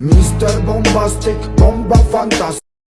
Mr. Bombastic, bomba fantastic